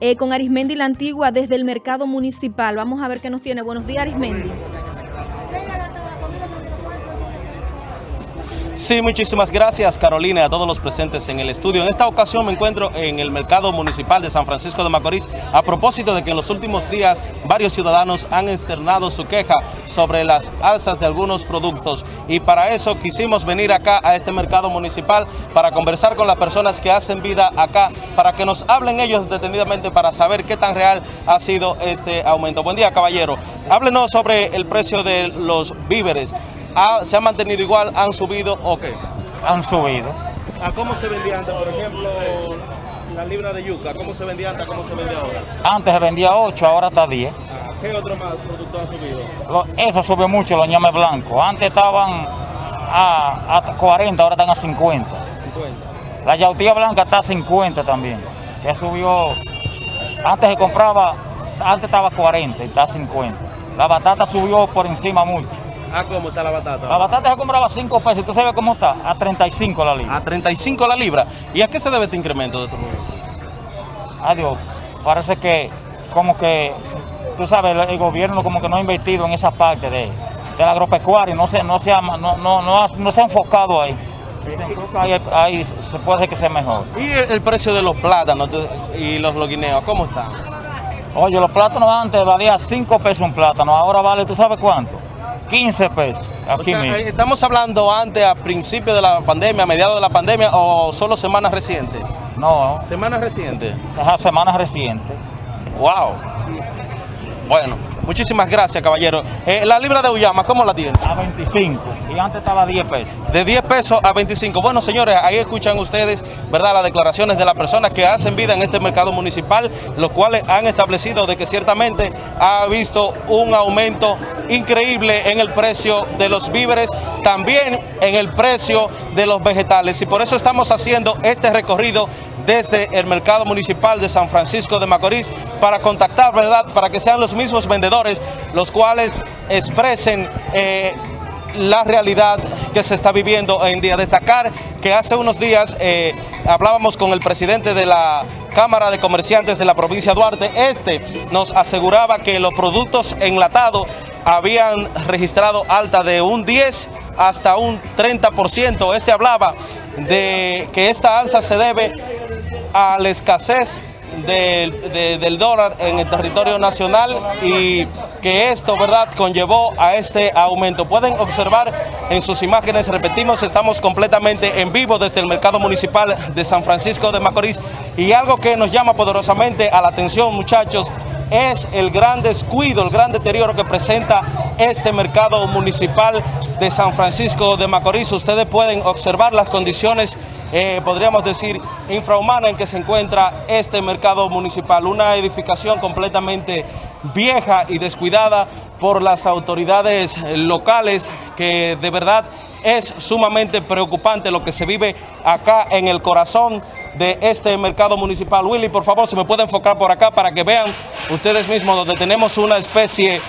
eh, con Arismendi La Antigua desde el mercado municipal. Vamos a ver qué nos tiene. Buenos días, Arismendi. Sí, muchísimas gracias Carolina y a todos los presentes en el estudio. En esta ocasión me encuentro en el mercado municipal de San Francisco de Macorís a propósito de que en los últimos días varios ciudadanos han externado su queja sobre las alzas de algunos productos y para eso quisimos venir acá a este mercado municipal para conversar con las personas que hacen vida acá, para que nos hablen ellos detenidamente para saber qué tan real ha sido este aumento. Buen día caballero, háblenos sobre el precio de los víveres se ha mantenido igual, han subido o qué? Han subido. ¿A cómo se vendía antes, por ejemplo, la libra de yuca? ¿Cómo se vendía antes, cómo se vende ahora? Antes se vendía 8, ahora está 10. Ah, ¿Qué otro más producto ha subido? eso sube mucho, los ñames blancos. Antes estaban a, a 40, ahora están a 50. 50. La yautía blanca está a 50 también. Que subió, antes se compraba, antes estaba a 40 y está a 50. La batata subió por encima mucho. ¿A cómo está la batata? La batata se compraba 5 pesos. ¿Tú sabes cómo está? A 35 la libra. A 35 la libra. ¿Y a qué se debe este incremento de tu Adiós. Parece que como que, tú sabes, el, gobierno como que no ha invertido en esa parte de, del agropecuario. No se, no, se ha, no, no, no, se ha enfocado ahí. ahí, se puede hacer que sea mejor. ¿Y el, precio de los plátanos y los loguineos, cómo están? Oye, los plátanos antes valía 5 pesos un plátano, ahora vale, ¿tú sabes cuánto? 15 pesos. Aquí eh, ¿Estamos hablando antes, a principio de la pandemia, a mediados de la pandemia o solo semanas recientes? No. ¿Semanas recientes? semanas recientes. Wow. Bueno, muchísimas gracias, caballero. Eh, la libra de Uyama, ¿cómo la tiene? A 25 y antes estaba a 10 pesos. De 10 pesos a 25. Bueno, señores, ahí escuchan ustedes, ¿verdad?, las declaraciones de las personas que hacen vida en este mercado municipal, los cuales han establecido de que ciertamente ha visto un aumento increíble en el precio de los víveres, también en el precio de los vegetales. Y por eso estamos haciendo este recorrido desde el mercado municipal de San Francisco de Macorís para contactar, ¿verdad?, para que sean los mismos vendedores los cuales expresen eh, la realidad que se está viviendo hoy en día. Destacar que hace unos días eh, hablábamos con el presidente de la Cámara de Comerciantes de la provincia de Duarte. Este nos aseguraba que los productos enlatados habían registrado alta de un 10 hasta un 30%. Este hablaba de que esta alza se debe a la escasez del, dólar en el territorio nacional y que esto, ¿verdad?, conllevó a este aumento. Pueden observar en sus imágenes, repetimos, estamos completamente en vivo desde el mercado municipal de San Francisco de Macorís y algo que nos llama poderosamente a la atención, muchachos, es el gran descuido, el gran deterioro que presenta este mercado municipal de San Francisco de Macorís. Ustedes pueden observar las condiciones eh, podríamos decir, infrahumana en que se encuentra este mercado municipal. Una edificación completamente vieja y descuidada por las autoridades locales que de verdad es sumamente preocupante lo que se vive acá en el corazón de este mercado municipal. Willy, por favor, se me puede enfocar por acá para que vean ustedes mismos donde tenemos una especie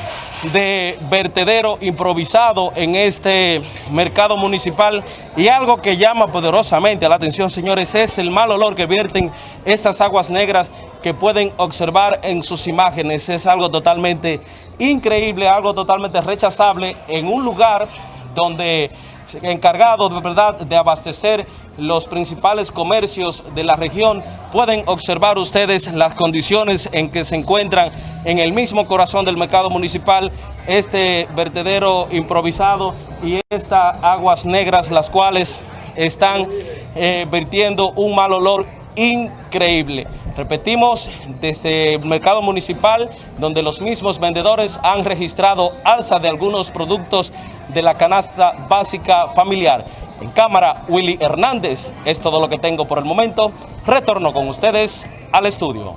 de vertedero improvisado en este mercado municipal y algo que llama poderosamente la atención, señores, es el mal olor que vierten estas aguas negras que pueden observar en sus imágenes. Es algo totalmente increíble, algo totalmente rechazable en un lugar donde encargado de verdad de abastecer los principales comercios de la región. Pueden observar ustedes las condiciones en que se encuentran en el mismo corazón del mercado municipal este vertedero improvisado y estas aguas negras, las cuales están eh, vertiendo un mal olor increíble. Repetimos, desde el mercado municipal, donde los mismos vendedores han registrado alza de algunos productos de la canasta básica familiar. En cámara, Willy Hernández. Es todo lo que tengo por el momento. Retorno con ustedes al estudio.